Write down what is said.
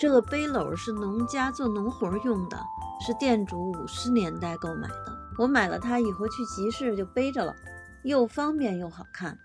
这个背篓是农家做农活用的，是店主五十年代购买的。我买了它以后去集市就背着了，又方便又好看。